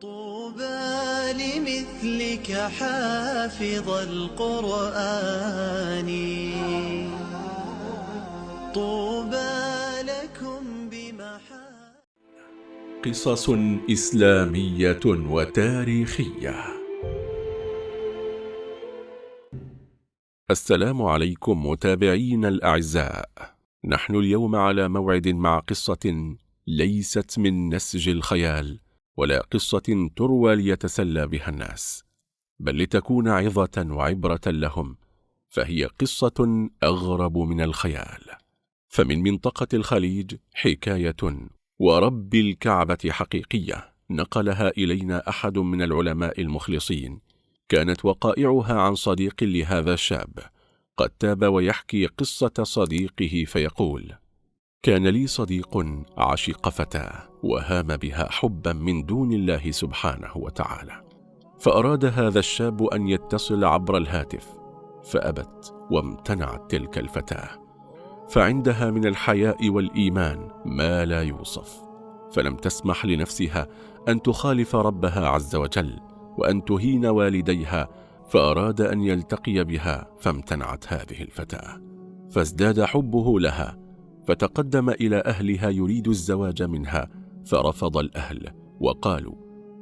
طوبى لمثلك حافظ القرآن. طوبى لكم بمحا قصص إسلامية وتاريخية. السلام عليكم متابعين الأعزاء. نحن اليوم على موعد مع قصة ليست من نسج الخيال. ولا قصة تروى ليتسلى بها الناس بل لتكون عظة وعبرة لهم فهي قصة أغرب من الخيال. فمن منطقة الخليج حكاية ورب الكعبة حقيقية نقلها إلينا أحد من العلماء المخلصين كانت وقائعها عن صديق لهذا الشاب قد تاب ويحكي قصة صديقه فيقول كان لي صديق عشق فتاة وهام بها حبا من دون الله سبحانه وتعالى. فأراد هذا الشاب أن يتصل عبر الهاتف فأبت وامتنعت تلك الفتاة. فعندها من الحياء والإيمان ما لا يوصف. فلم تسمح لنفسها أن تخالف ربها عز وجل وأن تهين والديها فأراد أن يلتقي بها فامتنعت هذه الفتاة. فازداد حبه لها فتقدم إلى أهلها يريد الزواج منها فرفض الأهل وقالوا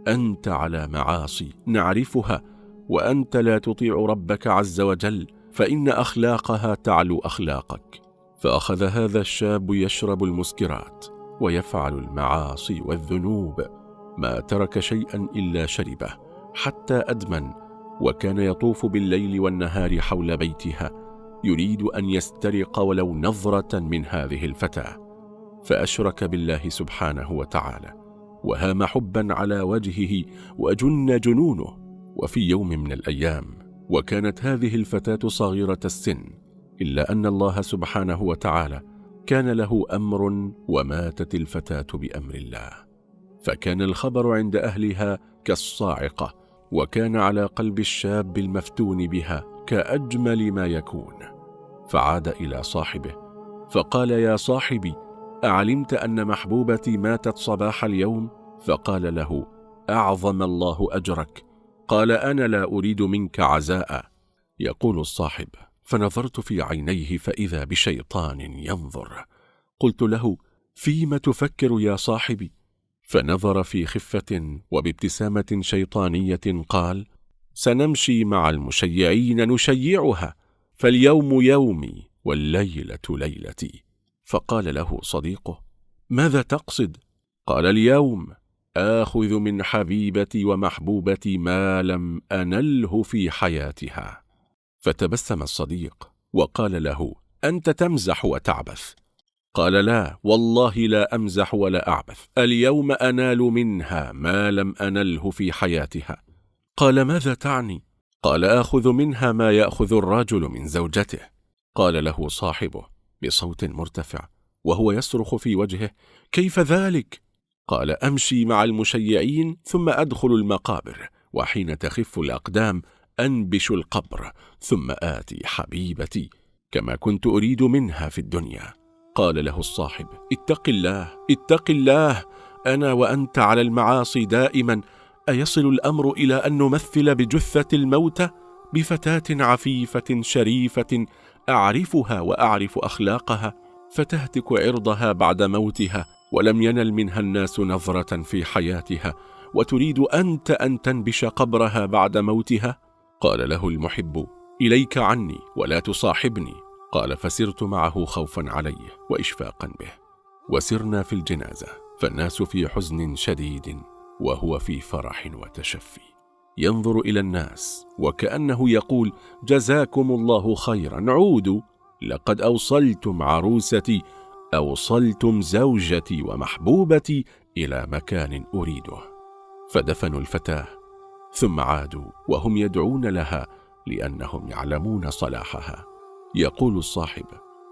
أنت على معاصي نعرفها وأنت لا تطيع ربك عز وجل فإن أخلاقها تعلو أخلاقك. فأخذ هذا الشاب يشرب المسكرات ويفعل المعاصي والذنوب. ما ترك شيئا إلا شربه حتى أدمن وكان يطوف بالليل والنهار حول بيتها يريد أن يسترق ولو نظرة من هذه الفتاة. فأشرك بالله سبحانه وتعالى وهام حبا على وجهه وجن جنونه. وفي يوم من الأيام وكانت هذه الفتاة صغيرة السن إلا أن الله سبحانه وتعالى كان له أمر وماتت الفتاة بأمر الله. فكان الخبر عند أهلها كالصاعقة وكان على قلب الشاب المفتون بها كأجمل ما يكون. فعاد إلى صاحبه فقال يا صاحبي أعلمت أن محبوبتي ماتت صباح اليوم؟ فقال له أعظم الله أجرك. قال أنا لا أريد منك عزاء. يقول الصاحب فنظرت في عينيه فإذا بشيطان ينظر. قلت له فيم تفكر يا صاحبي؟ فنظر في خفة وبابتسامة شيطانية قال سنمشي مع المشيعين نشيعها فاليوم يومي والليلة ليلتي. فقال له صديقه ماذا تقصد؟ قال اليوم آخذ من حبيبتي ومحبوبتي ما لم أنله في حياتها فتبسم الصديق وقال له أنت تمزح وتعبث قال لا والله لا أمزح ولا أعبث اليوم أنال منها ما لم أنله في حياتها قال ماذا تعني؟ قال آخذ منها ما يأخذ الرجل من زوجته قال له صاحبه بصوت مرتفع وهو يصرخ في وجهه كيف ذلك؟ قال أمشي مع المشيعين ثم أدخل المقابر وحين تخف الأقدام أنبش القبر ثم آتي حبيبتي كما كنت أريد منها في الدنيا قال له الصاحب اتق الله اتق الله أنا وأنت على المعاصي دائما أيصل الأمر إلى أن نمثل بجثة الموتى بفتاة عفيفة شريفة أعرفها وأعرف أخلاقها فتهتك عرضها بعد موتها ولم ينل منها الناس نظرة في حياتها وتريد أنت أن تنبش قبرها بعد موتها؟ قال له المحب إليك عني ولا تصاحبني. قال فسرت معه خوفا عليه وإشفاقا به. وسرنا في الجنازة فالناس في حزن شديد وهو في فرح وتشفي. ينظر إلى الناس وكأنه يقول جزاكم الله خيرا عودوا لقد أوصلتم عروستي أوصلتم زوجتي ومحبوبتي إلى مكان أريده. فدفنوا الفتاة ثم عادوا وهم يدعون لها لأنهم يعلمون صلاحها. يقول الصاحب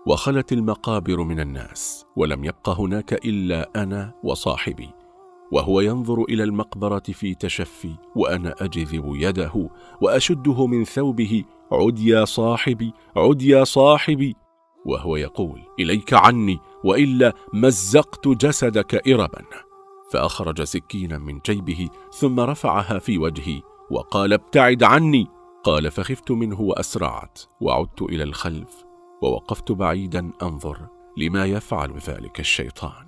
وخلت المقابر من الناس ولم يبق هناك إلا أنا وصاحبي. وهو ينظر إلى المقبرة في تشفي وأنا أجذب يده وأشده من ثوبه عد يا صاحبي عد يا صاحبي. وهو يقول إليك عني وإلا مزقت جسدك إربا. فأخرج سكينا من جيبه ثم رفعها في وجهي وقال ابتعد عني. قال فخفت منه وأسرعت وعدت إلى الخلف ووقفت بعيدا أنظر لما يفعل ذلك الشيطان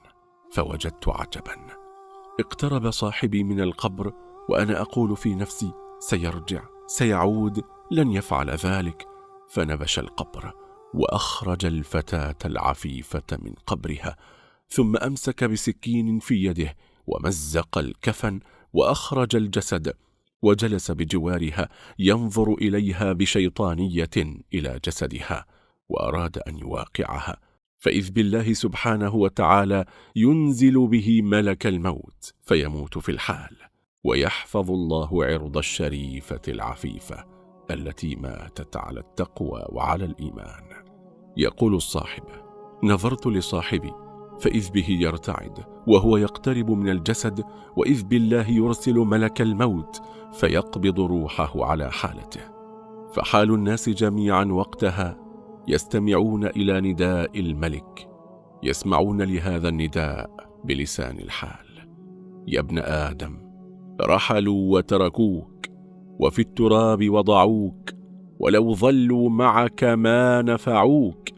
فوجدت عجبا. اقترب صاحبي من القبر وأنا أقول في نفسي سيرجع سيعود لن يفعل ذلك. فنبش القبر وأخرج الفتاة العفيفة من قبرها ثم أمسك بسكين في يده ومزق الكفن وأخرج الجسد وجلس بجوارها ينظر إليها بشيطانية إلى جسدها وأراد أن يواقعها. فإذ بالله سبحانه وتعالى ينزل به ملك الموت فيموت في الحال ويحفظ الله عرض الشريفة العفيفة التي ماتت على التقوى وعلى الإيمان. يقول الصاحب نظرت لصاحبي فإذ به يرتعد وهو يقترب من الجسد وإذ بالله يرسل ملك الموت فيقبض روحه على حالته. فحال الناس جميعا وقتها يستمعون إلى نداء الملك يسمعون لهذا النداء بلسان الحال. يا ابن آدم رحلوا وتركوك وفي التراب وضعوك ولو ظلوا معك ما نفعوك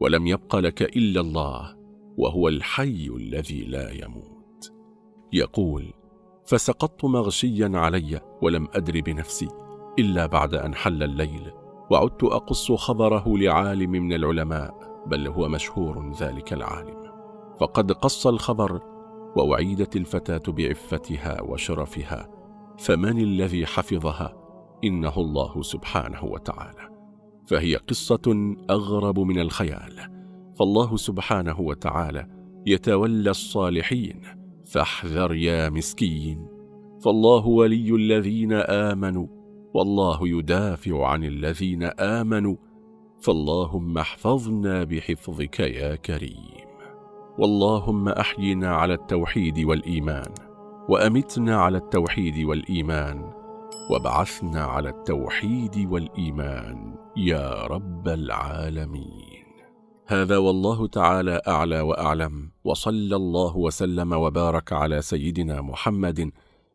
ولم يبق لك إلا الله وهو الحي الذي لا يموت. يقول فسقطت مغشيا علي ولم أدر بنفسي إلا بعد أن حل الليل وعدت أقص خبره لعالم من العلماء بل هو مشهور ذلك العالم. فقد قص الخبر وأعيدت الفتاة بعفتها وشرفها فمن الذي حفظها؟ إنه الله سبحانه وتعالى. فهي قصة أغرب من الخيال. فالله سبحانه وتعالى يتولى الصالحين فاحذر يا مسكين. فالله ولي الذين آمنوا والله يدافع عن الذين آمنوا فاللهم احفظنا بحفظك يا كريم. واللهم أحينا على التوحيد والإيمان وأمتنا على التوحيد والإيمان وابعثنا على التوحيد والإيمان يا رب العالمين. هذا والله تعالى أعلى وأعلم وصلى الله وسلم وبارك على سيدنا محمد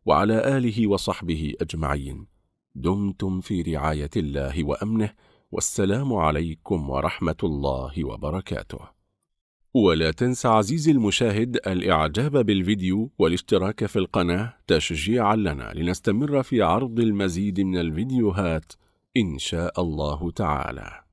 وعلى آله وصحبه أجمعين. دمتم في رعاية الله وأمنه والسلام عليكم ورحمة الله وبركاته. ولا تنسى عزيزي المشاهد الإعجاب بالفيديو والاشتراك في القناة تشجيعا لنا لنستمر في عرض المزيد من الفيديوهات إن شاء الله تعالى.